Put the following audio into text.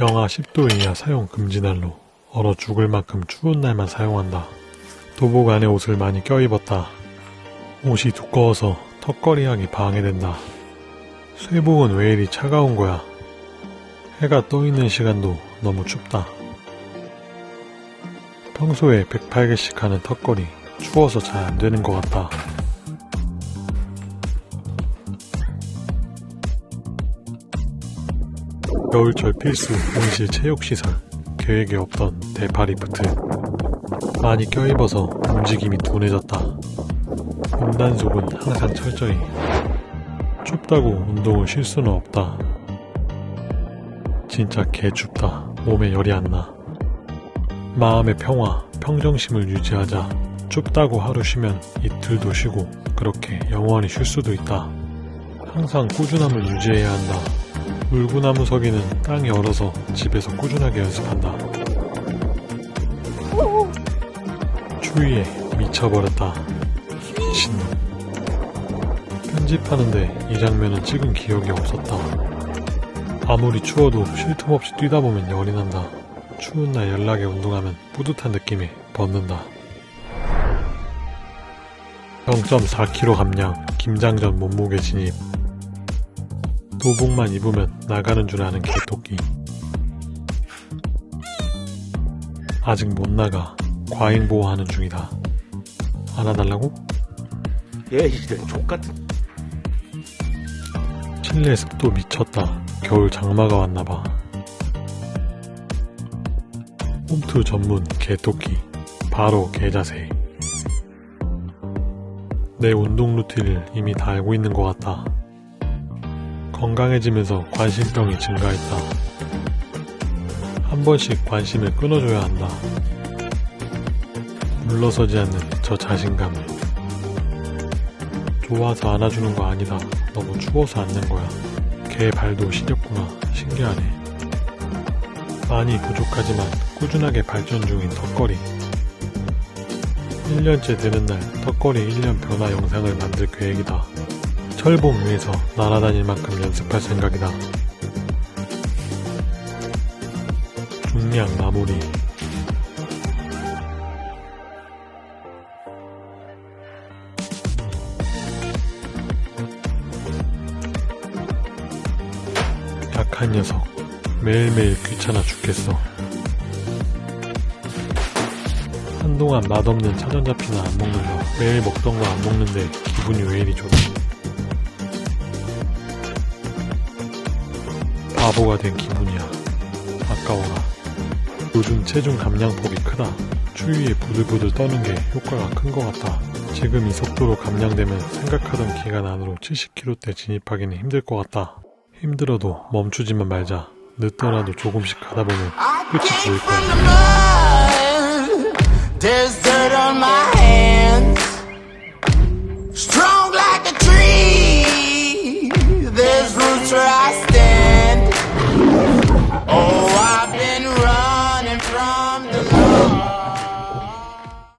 영하 10도 이하 사용 금지 날로 얼어 죽을 만큼 추운 날만 사용한다. 도복 안에 옷을 많이 껴입었다. 옷이 두꺼워서 턱걸이하기 방해된다. 쇠복은 왜 이리 차가운 거야? 해가 떠 있는 시간도 너무 춥다. 평소에 108개씩 하는 턱걸이 추워서 잘 안 되는 것 같다. 겨울철 필수 온실 체육시설 계획에 없던 대파리프트 많이 껴입어서 움직임이 둔해졌다. 운단속은 항상 철저히 춥다고 운동을 쉴 수는 없다. 진짜 개춥다. 몸에 열이 안 나. 마음의 평화, 평정심을 유지하자. 춥다고 하루 쉬면 이틀도 쉬고 그렇게 영원히 쉴 수도 있다. 항상 꾸준함을 유지해야 한다. 물구나무 서기는 땅이 얼어서 집에서 꾸준하게 연습한다. 추위에 미쳐버렸다. 미친놈. 편집하는데 이 장면은 찍은 기억이 없었다. 아무리 추워도 쉴 틈 없이 뛰다 보면 열이 난다. 추운 날 연락에 운동하면 뿌듯한 느낌이 벗는다. 0.4kg 감량, 김장전 몸무게 진입. 도복만 입으면 나가는 줄 아는 개토끼. 아직 못 나가. 과잉 보호하는 중이다. 안아달라고? 얘 이제 족같은 실내 습도 미쳤다. 겨울 장마가 왔나봐. 홈트 전문 개토끼. 바로 개자세. 내 운동 루틴을 이미 다 알고 있는 것 같다. 건강해지면서 관심병이 증가했다. 한 번씩 관심을 끊어줘야 한다. 물러서지 않는 저 자신감을. 좋아서 안아주는 거 아니다. 너무 추워서 앉는 거야. 개 발도 시렵구나. 신기하네. 많이 부족하지만 꾸준하게 발전 중인 턱걸이. 1년째 되는 날 턱걸이 1년 변화 영상을 만들 계획이다. 철봉 위에서 날아다닐 만큼 연습할 생각이다. 중량 마무리. 약한 녀석. 매일매일 귀찮아 죽겠어. 한동안 맛없는 차전자피나 안 먹는 거. 매일 먹던 거 안 먹는데 기분이 왜 이리 좋지? 바보가 된 기분이야. 아까워라. 요즘 체중 감량폭이 크다. 추위에 부들부들 떠는 게 효과가 큰 것 같다. 지금 이 속도로 감량되면 생각하던 기간 안으로 70kg대 진입하기는 힘들 것 같다. 힘들어도 멈추지만 말자. 늦더라도 조금씩 가다 보면 끝이 보일 거야.